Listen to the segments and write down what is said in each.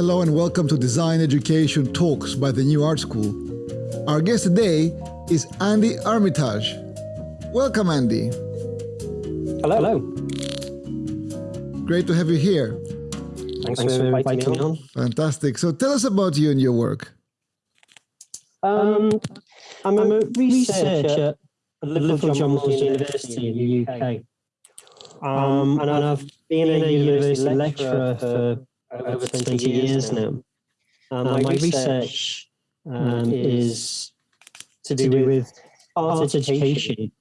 Hello and welcome to Design Education Talks by the New Art School. Our guest today is Andy Armitage. Welcome, Andy. Hello. Hello. Great to have you here. Thanks, Thanks for inviting me on. Fantastic. So tell us about you and your work. Um, I'm, I'm a researcher at Liverpool John Moores University in the UK. Um, and I've been a university lecturer for over 20 years now. Um, my research um, is to do with art education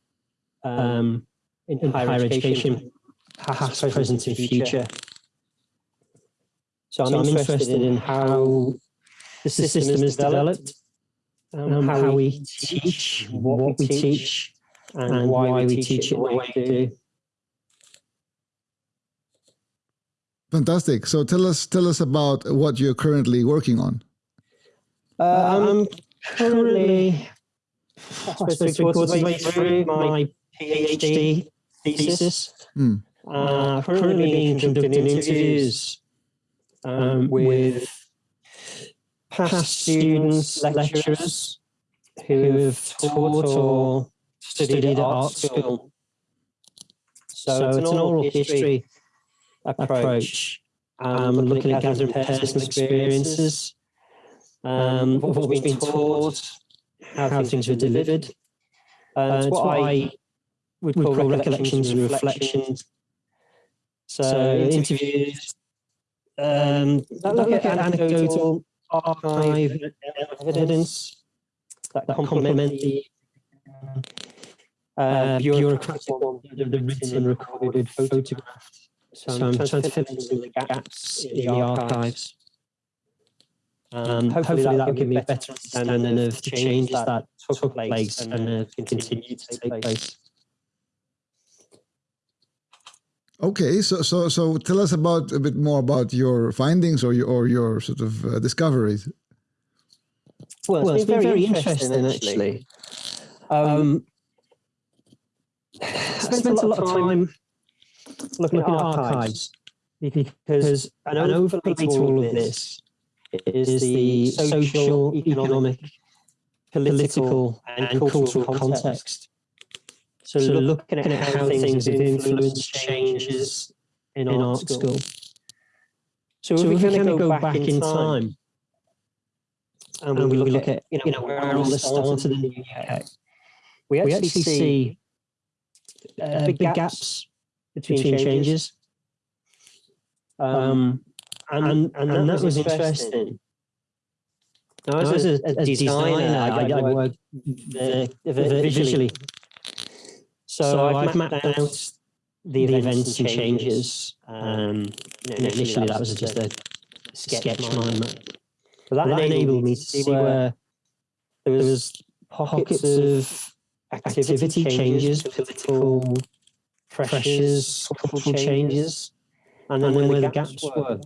um, in higher education, past, present, and future. So I'm, so I'm interested in how the system is developed, um, how we teach, what we teach, and why we teach it the way we do. Fantastic. So tell us tell us about what you're currently working on. Uh, I'm currently I suppose towards through my PhD thesis. Mm. Uh, currently being conducting interviews um, with past students, lecturers who have taught or studied at art school. So, so it's an oral history approach. Um, we're looking at gathering personal experiences, um, what we've been taught, how things were delivered. Uh, it's what I would call recollections and reflections. So interviews, um, look at anecdotal archive evidence that complement the uh, bureaucratic the written, recorded, photographed so, so I'm trying to fill in some of the gaps in the archives. Um, hopefully, that will give me a better understanding of the changes that took place and uh, continue to take place. Okay, so so so tell us about a bit more about your findings or your or your sort of uh, discoveries. Well, it's, well, it's been, been, very, interesting, interesting actually. Um, um, I spent, spent a lot of time looking, at archives, because an overlay to all of this is the social, economic, political, and cultural context. So, so looking at how things have influenced changes in, art school. So, so if we kind of go back in time, and, and we look, look at, you know, where all this started in the UK, we actually, we actually see uh, big gaps between, between changes. changes. Um, um, and, and, and, and, that, was interesting. Now, as, a, a, designer, I, I, I work visually. So, so I've mapped out the events, events and changes. Um, you know, initially, that was just a sketch mind map. But that, that enabled me to see where there was pockets of activity changes, political pressures, cultural changes, and then, and then where, the gaps, gaps were.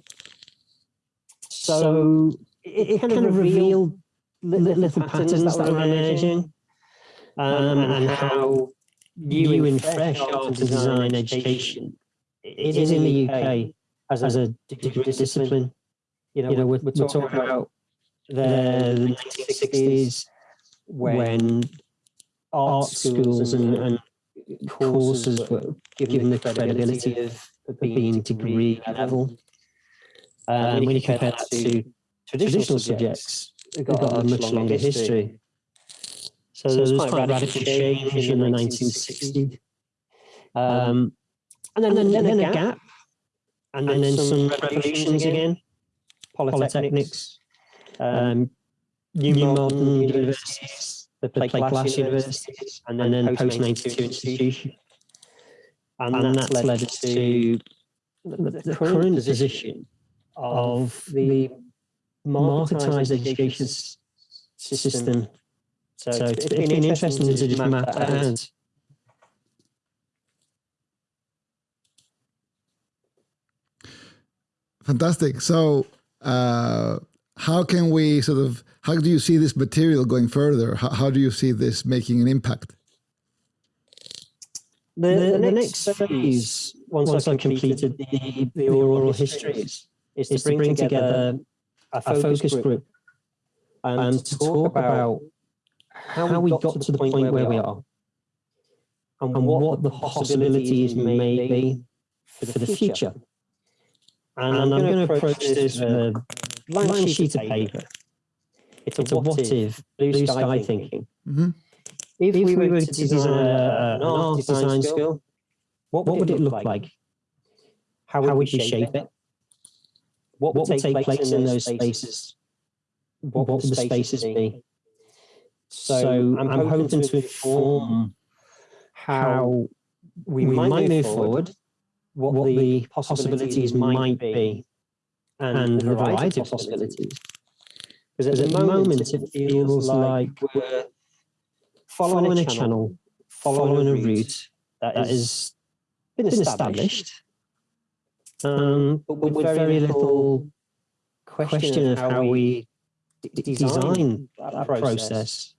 So it, it kind, of revealed little, little patterns, that were emerging, um, and, and how new and fresh art and design education it is in the UK as, as a discipline. You know, you know we're, we're talking about the 1960s when art schools and, and courses were given the credibility of, being degree level. Um, when you compare that to traditional subjects, they've got, got a much longer history. So, so there was quite a radical change in the 1960s. Um, and then, and then, then, a gap, and then, and then some revolutions again, polytechnics, um, new modern universities, the play, plate glass universities, and then, and then post 92 institution. And, and that's, that's led us to the, the current position of the marketized education system. So, so it's, it's been, been interesting to just map that out. Fantastic. So, uh, how can we sort of how do you see this material going further? How, how do you see this making an impact? The, the, the next phase once, once I've completed the, the oral histories is to bring, bring together a focus group and to talk about how we got to the point where we are and what the possibilities may be for the future. And I'm going to approach this with a blank sheet of paper. It's a what if, blue sky thinking. hmm If we were to design a- an art design skill, what would it look like? How would we shape it? What would take place in those spaces? What would the spaces be? So I'm hoping to inform how we might move forward, what the possibilities might be, and the variety of possibilities. Because at the moment, it feels like we're following a channel, following a route that has been established, um, but with very little question of how we design that process,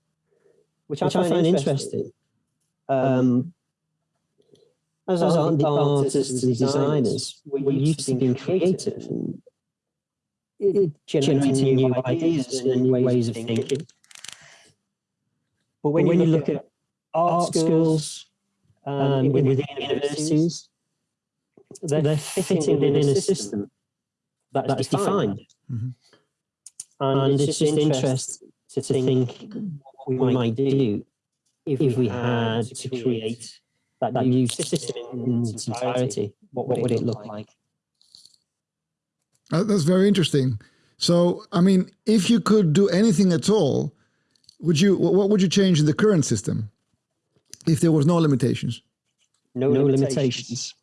which I find interesting. Um, as art- the artists and designers, we're used to being creative and it- generating new ideas and new ways of thinking. But when, you look at art schools um, within universities, they're fitting within a system that is defined. Mhm. And it's just interesting to think what we might do if we had to create that new system in its entirety. What would it look like? Uh, that's very interesting. So, I mean, if you could do anything at all, would you? What would you change in the current system if there was no limitations? No, no limitations.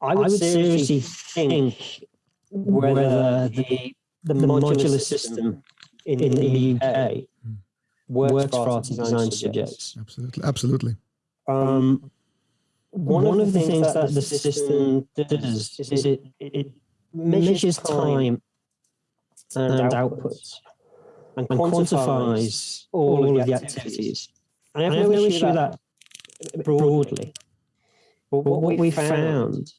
I would seriously think whether the, the modular system in, in the UK works works for art design subjects. Absolutely, absolutely. Um, one, of the things that the system does is it, it measures time and outputs and quantifies all of the activities. I have no issue that broadly. But what we found,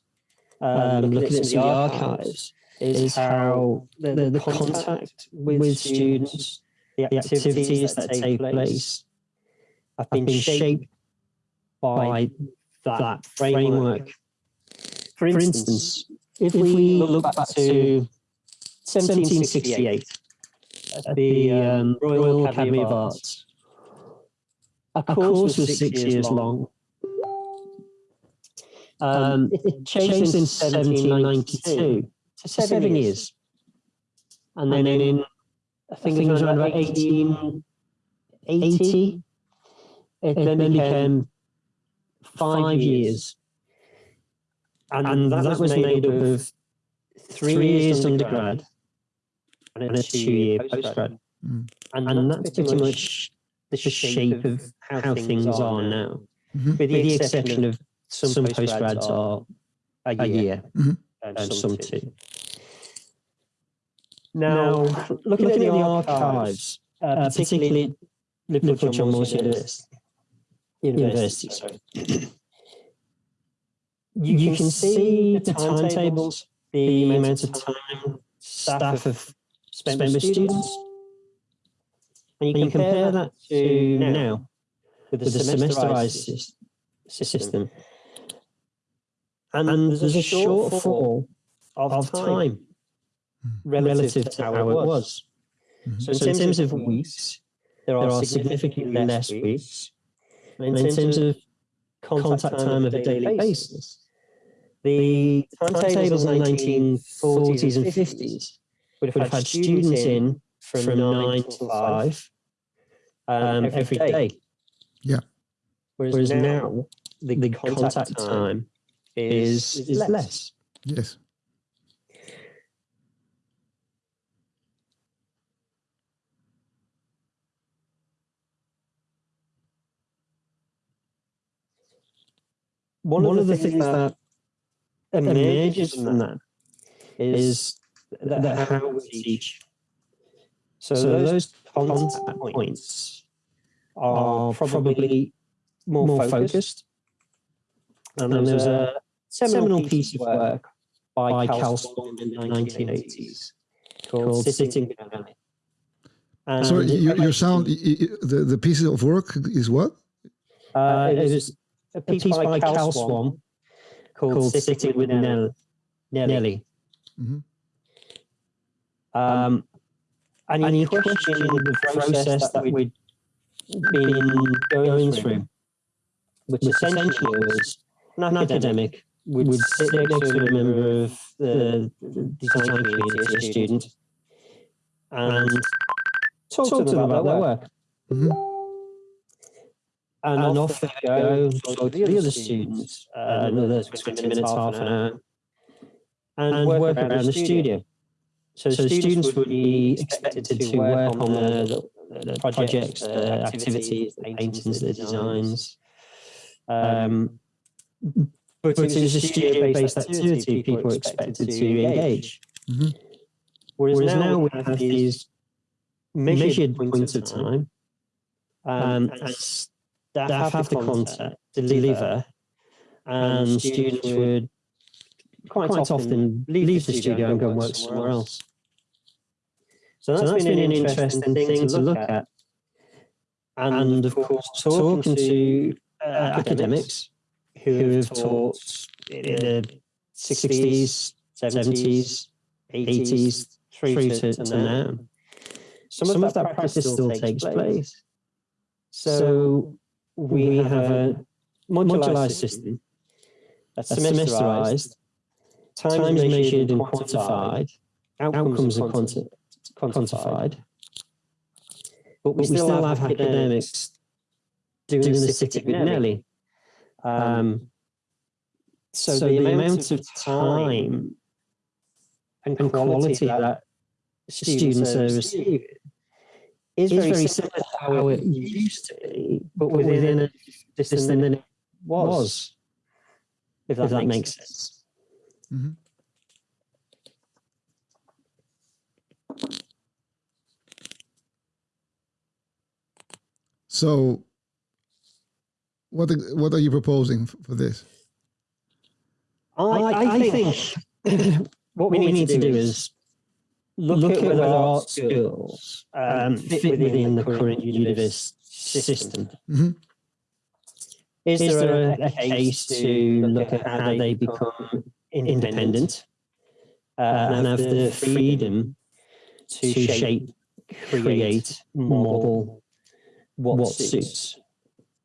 um, looking at some the archives, is how the, the contact with students, the activities that take place, have been shaped by that framework. For instance, if we look back to 1768, at the um, Royal Academy of Arts, a course was six years long. Um, it changed in 1792 to seven years. And then in, I think it was around about 1880, it then became five years. And that was made up of three years undergrad and a two-year postgrad. Mm. And that's pretty much the shape of how things are now, Mhm. with the exception of some postgrads are a year Mhm. and some two. Now, looking, at the archives, uh, particularly Liverpool John Moores University, University, sorry, you, you can see the timetables, the amount of time staff have spent with students, and you can compare that to now with the semesterized sys- system. And there's a shortfall of time relative to how it was. Mhm. So in terms of weeks, there are significantly less weeks. And in terms of contact time of a daily basis, the timetables in the 1940s and 50s would have had students in from nine to five um, every day. Yeah. Whereas now the, the contact time is, is less. Yes. One, of the things that emerges from that is that, that how we teach. So, those contact points are probably more focused. And there's a seminal piece of work by Cal Swann in the 1980s called Sitting with Nelly. And Sorry, your, your sound, y- y- the, the piece of work is what? Uh, it was a piece, by Cal Swann called, Sitting with Nell, Nelly. Mhm. Um, and he questioned the process that we'd been going through, which essentially was not an academic would sit next to a member of the design community, a student, and talk to them about their work. Mhm. And, off they go, talk to the other students, uh, another 20 minutes, half an hour, and work around the studio. So the students would be expected to work on the, the projects, the activities, the paintings, the designs. Um, but it was a studio-based activity people were expected to engage. Mhm. Whereas now we have these measured points of time, um, and staff have the content, deliver, and students would quite often leave the studio and go and work somewhere else. So that's been an interesting thing to look at. And of course, talking to uh, academics who have taught in the 60s, 70s, 80s, through to, to now. Some, of that practice still takes place. So we have a modularized system that's semesterized, time is measured and quantified, outcomes are quanti- quantified, but we still have academics doing the sitting with Nelly. Um, so, the, amount of time and quality that students are receiving is very similar to how it used to be, but within a distance than it was, if that, makes sense. Mhm. So, what ex- what are you proposing for this? I, I think what we need to do is look, at whether art schools um, fit within the current university system. Mhm. Is there a, a case to look at how they become independent uh, and have the freedom to shape, create, model what suits?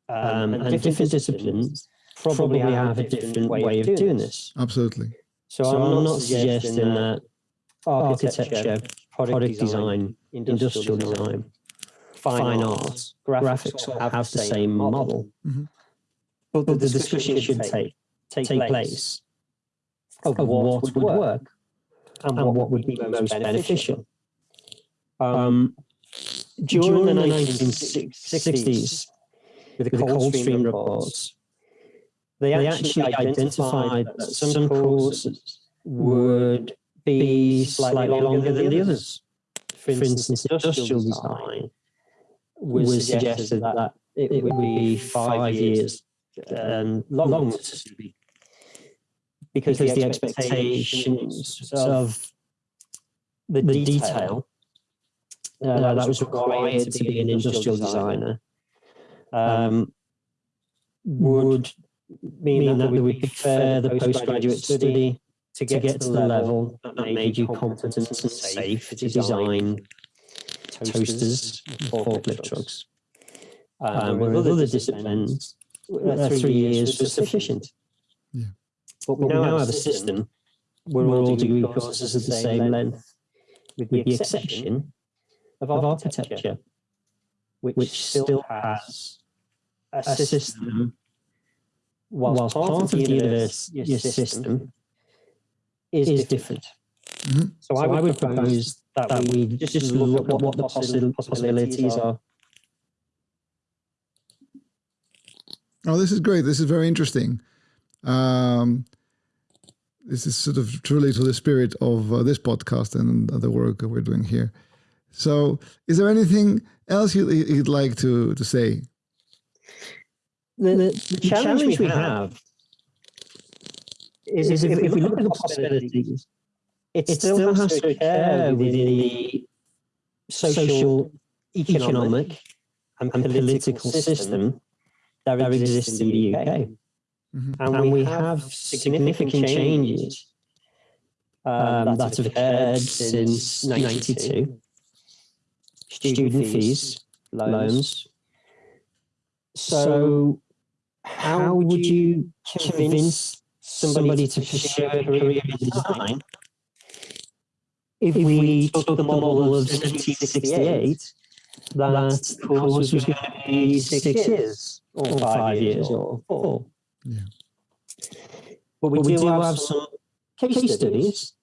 Um, and different disciplines probably have a different way of doing this. Absolutely. So, I'm, not suggesting that architecture, product design, industrial design, fine arts, graphics all have the same model. Mhm. But the discussion should take, take place of what would work and what would be most beneficial. Um, during the 1960s, with the Coldstream reports, they actually identified that some courses would be slightly longer than the others. For instance, industrial design was suggested that it would be five years um, long to be because the expectations of the detail uh, that was required to be an industrial designer um, would mean that we would prefer the postgraduate study to get, to the level that made you competent and safe to design toasters or forklift trucks. Um, where with other disciplines, uh, three years was sufficient. Yeah. But we now have a system where all degree courses are the same length, with the exception of architecture, which still has a system, whilst part of the university system is different. Mhm. So I would propose that we just look at what the possi- possibilities are. Oh, this is great. This is very interesting. Um, this is sort of truly to the spirit of uh, this podcast and the work that we're doing here. So, is there anything else you, you'd like to, to say? The, the, the challenge we have is, is if, if we look at the possibilities, it, it still has to occur within the social, economic, and political system that exists in the UK. Mhm. And we have significant changes um, that have occurred since 92. Student fees, loans. So how would you convince somebody to pursue a career in design if we took the model of 1768 that the course was going to be six years or five years or four? Yeah. But we, do, have some case studies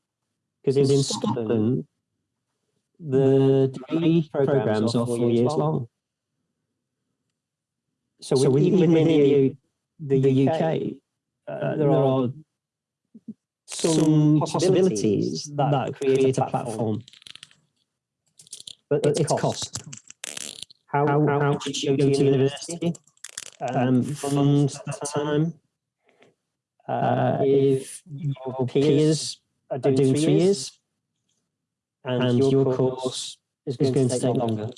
because in Scotland the degree programs are four years long. So, so even within the, the UK, uh, there are some possibilities that, that create a platform. But it's, it's cost. How, how, how you go to university? Um, at the time. Uh, if your peers are doing, doing three years, and, and your course is going, going to take longer,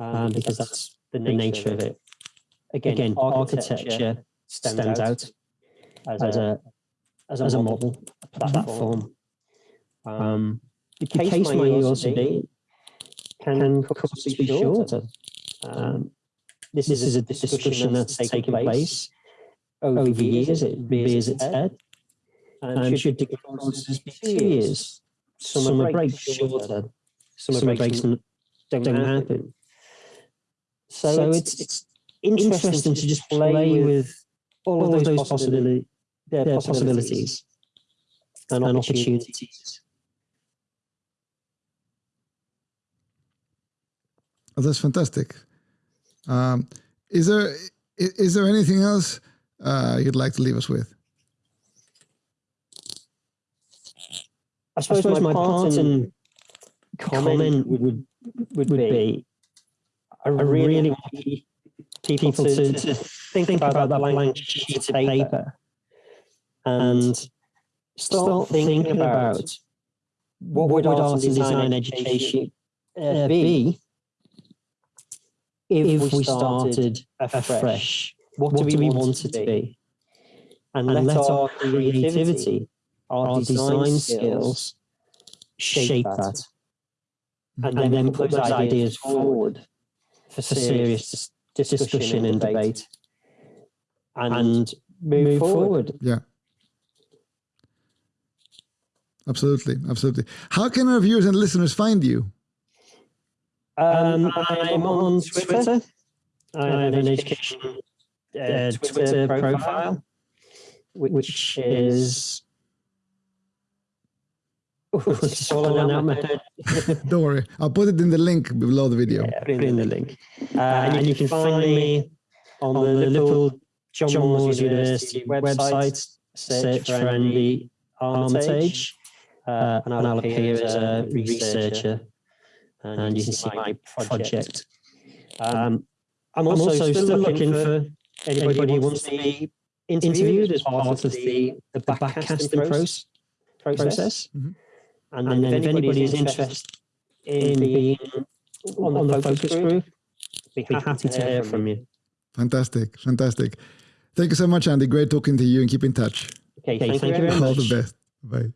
um, because that's the nature, nature of it. Again, Again architecture stands, stands out as, as a as a, as a model, a platform. Um, the case, case also be can courses be shorter? Um, this, this is a discussion that's taken place over the years. It rears its head. And should degree courses be two years? Summer breaks shorter. Summer breaks don't, don't happen. So, so it's, it's interesting to just play with all of those possibilities, yeah, possibilities and opportunities. Oh, that's fantastic. Um, is there is there anything else uh, you'd like to leave us with? I suppose, I suppose my, my part and comment would would, would be I really want people, to, to, think, about, that blank sheet of paper and start thinking about what would art and design education uh, be if we started afresh? What do we want it to be? And let our creativity, our design skills shape that. And then put those ideas forward for serious discussion and debate and move forward. Yeah. Absolutely, absolutely. How can our viewers and listeners find you? Um, I'm on Twitter. I have an education uh, Twitter profile, which is. Don't worry, I'll put it in the link below the video. Yeah, put it in the link. Uh, and you can find me on the Liverpool John Moores University website. Search for Andy Armitage, uh, and I'll appear as a researcher and you can see my project. Um, I'm, also still looking for anybody who wants to be interviewed as part of the, the backcasting process. process. Mm -hmm. And then, and then if anybody is interested in being on the, on the focus group, be happy, happy to hear from you. Fantastic, fantastic. Thank you so much, Andy. Great talking to you and keep in touch. Okay, thank, thank you very much. All the best. Bye.